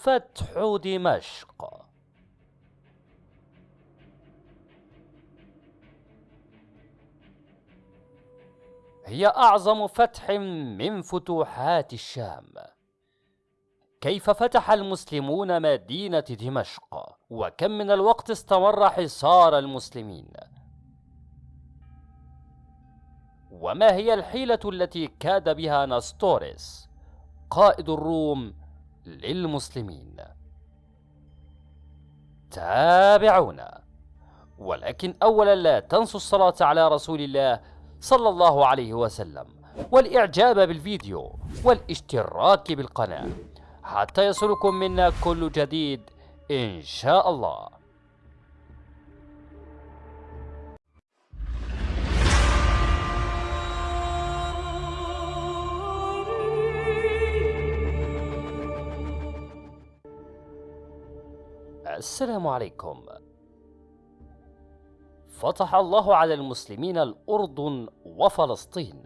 فتح دمشق. هي أعظم فتح من فتوحات الشام. كيف فتح المسلمون مدينة دمشق؟ وكم من الوقت استمر حصار المسلمين؟ وما هي الحيلة التي كاد بها نستوريس قائد الروم للمسلمين. تابعونا. ولكن أولا لا تنسوا الصلاة على رسول الله صلى الله عليه وسلم والإعجاب بالفيديو والاشتراك بالقناة. حتى يصلكم منا كل جديد إن شاء الله. السلام عليكم. فتح الله على المسلمين الأردن وفلسطين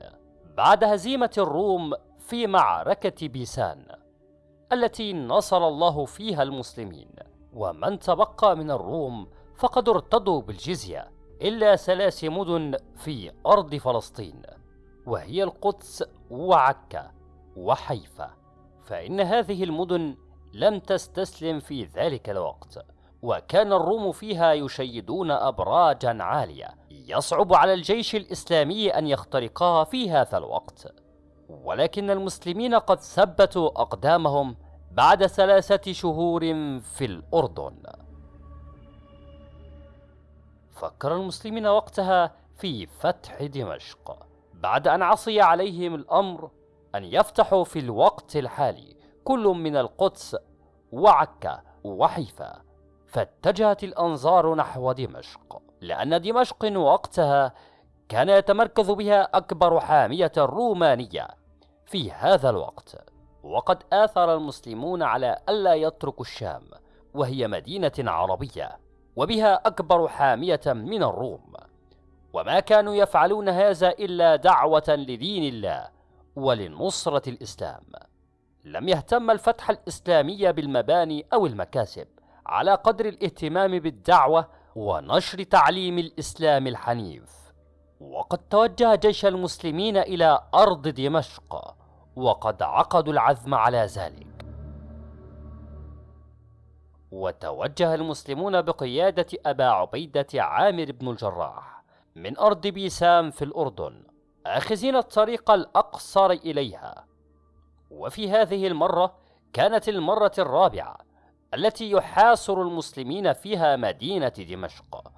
بعد هزيمة الروم في معركة بيسان التي نصر الله فيها المسلمين. ومن تبقى من الروم فقد ارتضوا بالجزية إلا ثلاث مدن في أرض فلسطين وهي القدس وعكا وحيفا. فإن هذه المدن لم تستسلم في ذلك الوقت وكان الروم فيها يشيدون أبراجا عالية يصعب على الجيش الإسلامي أن يخترقها في هذا الوقت. ولكن المسلمين قد ثبتوا أقدامهم بعد ثلاثة شهور في الأردن. فكر المسلمين وقتها في فتح دمشق بعد أن عصي عليهم الأمر أن يفتحوا في الوقت الحالي. كل من القدس وعكا وحيفا فاتجهت الأنظار نحو دمشق لأن دمشق وقتها كان يتمركز بها أكبر حامية رومانية في هذا الوقت. وقد آثر المسلمون على ألا يتركوا الشام وهي مدينة عربية وبها أكبر حامية من الروم. وما كانوا يفعلون هذا إلا دعوة لدين الله ولنصرة الإسلام. لم يهتم الفتح الإسلامي بالمباني أو المكاسب على قدر الاهتمام بالدعوة ونشر تعليم الإسلام الحنيف. وقد توجه جيش المسلمين إلى أرض دمشق وقد عقدوا العزم على ذلك. وتوجه المسلمون بقيادة أبا عبيدة عامر بن الجراح من أرض بيسام في الأردن آخذين الطريق الأقصر إليها. وفي هذه المرة كانت المرة الرابعة التي يحاصر المسلمين فيها مدينة دمشق.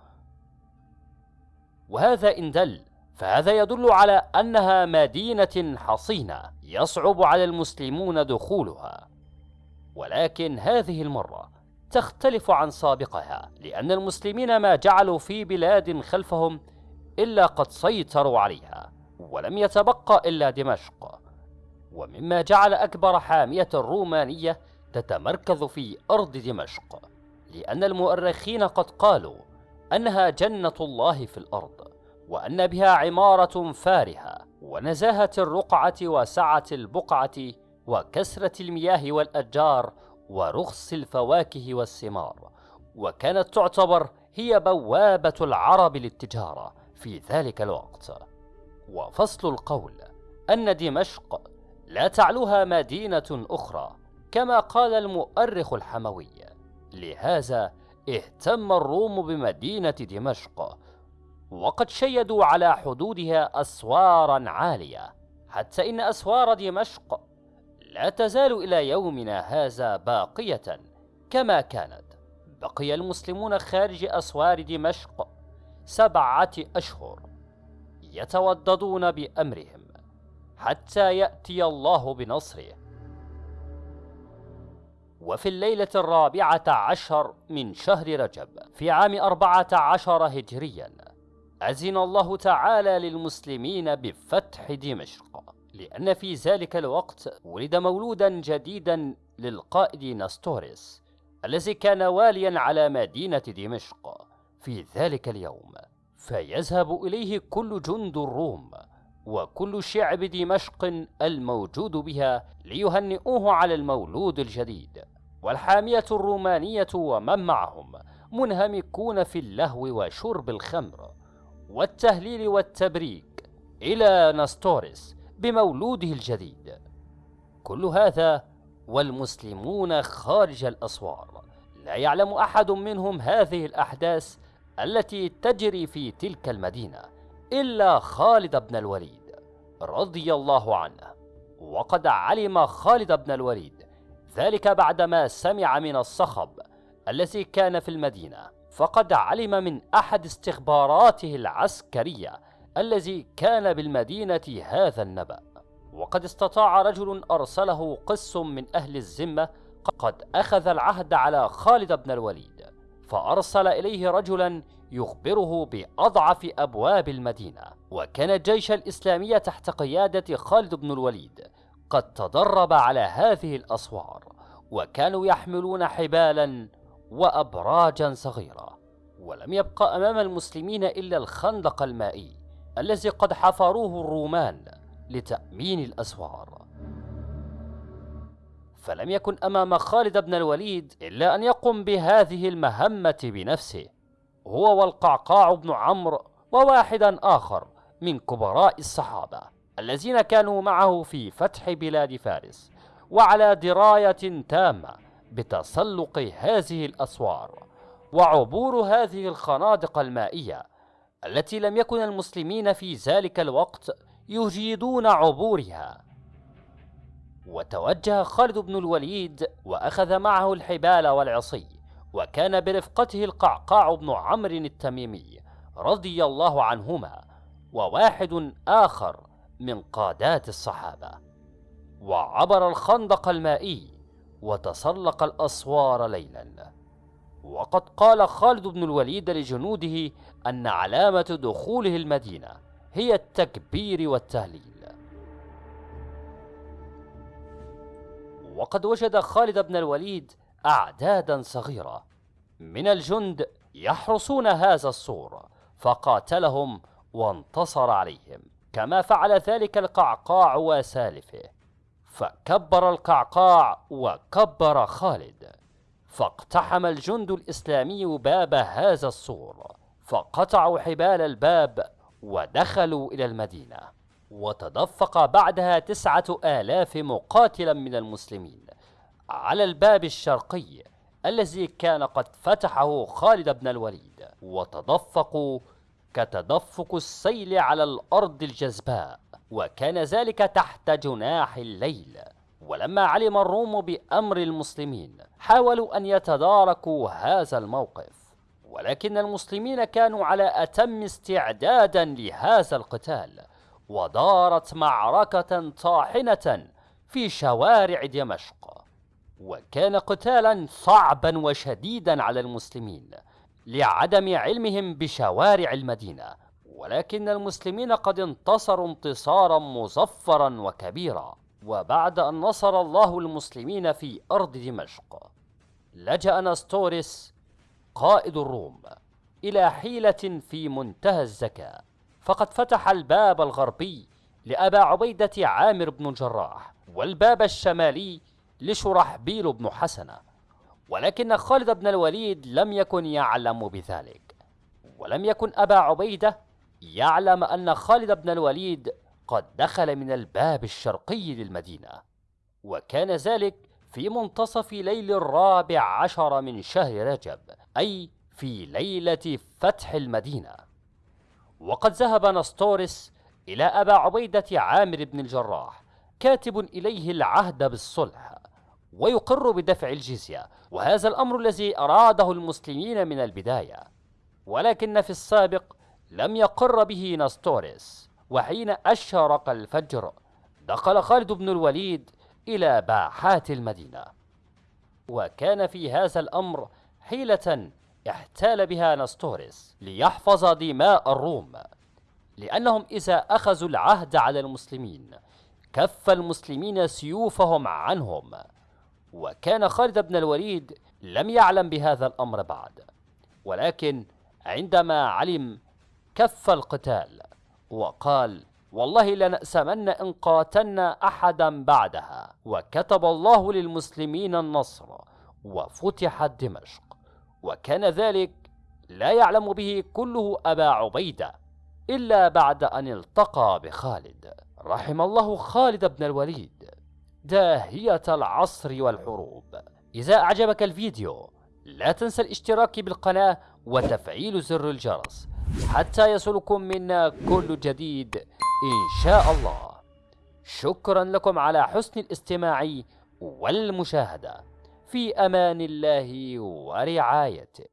وهذا إن دل فهذا يدل على أنها مدينة حصينة يصعب على المسلمون دخولها. ولكن هذه المرة تختلف عن سابقها لأن المسلمين ما جعلوا في بلاد خلفهم إلا قد سيطروا عليها ولم يتبقى إلا دمشق. ومما جعل أكبر حامية رومانية تتمركز في أرض دمشق لأن المؤرخين قد قالوا أنها جنة الله في الأرض وأن بها عمارة فارهة ونزاهة الرقعة وسعة البقعة وكسرة المياه والأشجار ورخص الفواكه والثمار وكانت تعتبر هي بوابة العرب للتجارة في ذلك الوقت. وفصل القول أن دمشق لا تعلوها مدينة أخرى كما قال المؤرخ الحموي. لهذا اهتم الروم بمدينة دمشق وقد شيدوا على حدودها أسوارا عالية حتى إن أسوار دمشق لا تزال إلى يومنا هذا باقية كما كانت. بقي المسلمون خارج أسوار دمشق سبعة أشهر يتوددون بأمرهم. حتى يأتي الله بنصره. وفي الليلة الرابعة عشر من شهر رجب في عام أربعة عشر هجريا أذن الله تعالى للمسلمين بفتح دمشق لأن في ذلك الوقت ولد مولودا جديدا للقائد نستوريس الذي كان واليا على مدينة دمشق. في ذلك اليوم فيذهب إليه كل جند الروم وكل شعب دمشق الموجود بها ليهنئوه على المولود الجديد. والحامية الرومانية ومن معهم منهمكون في اللهو وشرب الخمر والتهليل والتبريك إلى نستورس بمولوده الجديد. كل هذا والمسلمون خارج الأسوار. لا يعلم أحد منهم هذه الأحداث التي تجري في تلك المدينة. إلا خالد بن الوليد رضي الله عنه. وقد علم خالد بن الوليد ذلك بعدما سمع من الصخب الذي كان في المدينة. فقد علم من أحد استخباراته العسكرية الذي كان بالمدينة هذا النبأ. وقد استطاع رجل أرسله قس من أهل الذمة قد أخذ العهد على خالد بن الوليد. فأرسل إليه رجلا يخبره بأضعف أبواب المدينة وكان الجيش الإسلامي تحت قيادة خالد بن الوليد قد تدرب على هذه الأسوار وكانوا يحملون حبالا وأبراجا صغيرة ولم يبق أمام المسلمين إلا الخندق المائي الذي قد حفروه الرومان لتأمين الأسوار. فلم يكن أمام خالد بن الوليد إلا أن يقوم بهذه المهمة بنفسه هو والقعقاع بن عمرو وواحدا آخر من كبراء الصحابة الذين كانوا معه في فتح بلاد فارس وعلى دراية تامة بتسلق هذه الأسوار وعبور هذه الخنادق المائية التي لم يكن المسلمين في ذلك الوقت يجيدون عبورها. وتوجه خالد بن الوليد وأخذ معه الحبال والعصي وكان برفقته القعقاع بن عمرو التميمي رضي الله عنهما وواحد آخر من قادات الصحابة. وعبر الخندق المائي وتسلق الأسوار ليلا. وقد قال خالد بن الوليد لجنوده أن علامة دخوله المدينة هي التكبير والتهليل. وقد وجد خالد بن الوليد أعدادا صغيرة. من الجند يحرسون هذا السور فقاتلهم وانتصر عليهم. كما فعل ذلك القعقاع وسالفه. فكبر القعقاع وكبر خالد. فاقتحم الجند الإسلامي باب هذا السور فقطعوا حبال الباب ودخلوا إلى المدينة. وتدفق بعدها تسعة آلاف مقاتلا من المسلمين. على الباب الشرقي الذي كان قد فتحه خالد بن الوليد وتدفقوا كتدفق السيل على الأرض الجزباء وكان ذلك تحت جناح الليل. ولما علم الروم بأمر المسلمين حاولوا أن يتداركوا هذا الموقف. ولكن المسلمين كانوا على أتم استعدادا لهذا القتال ودارت معركة طاحنة في شوارع دمشق. وكان قتالا صعبا وشديدا على المسلمين لعدم علمهم بشوارع المدينة ولكن المسلمين قد انتصروا انتصارا مظفرا وكبيرا وبعد أن نصر الله المسلمين في أرض دمشق. لجأ نستورس قائد الروم إلى حيلة في منتهى الذكاء فقد فتح الباب الغربي لأبا عبيدة عامر بن الجراح والباب الشمالي لشرحبيل بن حسنة ولكن خالد بن الوليد لم يكن يعلم بذلك. ولم يكن أبا عبيدة يعلم أن خالد بن الوليد قد دخل من الباب الشرقي للمدينة. وكان ذلك في منتصف ليل الرابع عشر من شهر رجب أي في ليلة فتح المدينة. وقد ذهب نستورس إلى أبا عبيدة عامر بن الجراح كاتب إليه العهد بالصلح. ويقر بدفع الجزية وهذا الأمر الذي أراده المسلمين من البداية. ولكن في السابق لم يقر به نستورس وحين أشرق الفجر دخل خالد بن الوليد إلى باحات المدينة. وكان في هذا الأمر حيلة احتال بها نستورس ليحفظ دماء الروم لأنهم إذا أخذوا العهد على المسلمين كف المسلمين سيوفهم عنهم. وكان خالد بن الوليد لم يعلم بهذا الأمر بعد. ولكن عندما علم كف القتال وقال والله لنأسمن إن قاتلنا أحدا بعدها وكتب الله للمسلمين النصر وفتحت دمشق وكان ذلك لا يعلم به كله أبا عبيدة إلا بعد أن التقى بخالد. رحم الله خالد بن الوليد. داهية العصر والحروب. إذا أعجبك الفيديو لا تنسى الاشتراك بالقناة وتفعيل زر الجرس حتى يصلكم منا كل جديد إن شاء الله. شكرا لكم على حسن الاستماع والمشاهدة. في أمان الله ورعايته.